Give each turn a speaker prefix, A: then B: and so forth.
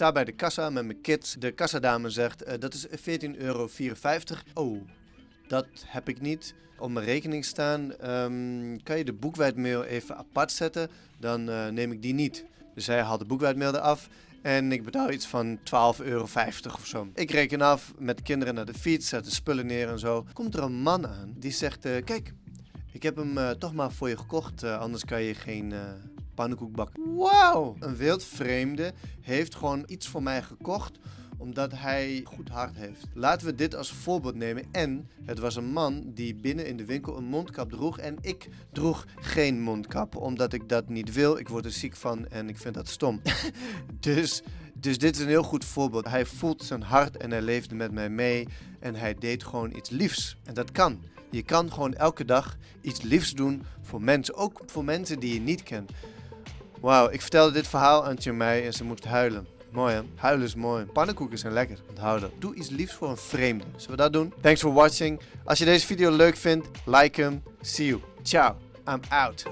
A: sta bij de kassa met mijn kids. De kassadame zegt, uh, dat is 14,54 euro. Oh, dat heb ik niet op mijn rekening staan. Um, kan je de boekwijdmail even apart zetten? Dan uh, neem ik die niet. Dus zij haalt de boekwijdmail eraf. En ik betaal iets van 12,50 euro of zo. Ik reken af met de kinderen naar de fiets, zet de spullen neer en zo. Komt er een man aan die zegt: uh, Kijk, ik heb hem toch maar voor je gekocht, anders kan je geen pannenkoek bakken. Wauw! Een wildvreemde heeft gewoon iets voor mij gekocht omdat hij goed hart heeft. Laten we dit als voorbeeld nemen. En het was een man die binnen in de winkel een mondkap droeg. En ik droeg geen mondkap, omdat ik dat niet wil. Ik word er ziek van en ik vind dat stom. dus, dus dit is een heel goed voorbeeld. Hij voelt zijn hart en hij leefde met mij mee. En hij deed gewoon iets liefs. En dat kan. Je kan gewoon elke dag iets liefs doen voor mensen. Ook voor mensen die je niet kent. Wauw, ik vertelde dit verhaal aan Tjomei en ze moest huilen. Mooi hè? Huilen is mooi. Pannenkoeken zijn lekker. Onthoud dat. Doe iets liefs voor een vreemde. Zullen we dat doen? Thanks for watching. Als je deze video leuk vindt, like hem. See you. Ciao. I'm out.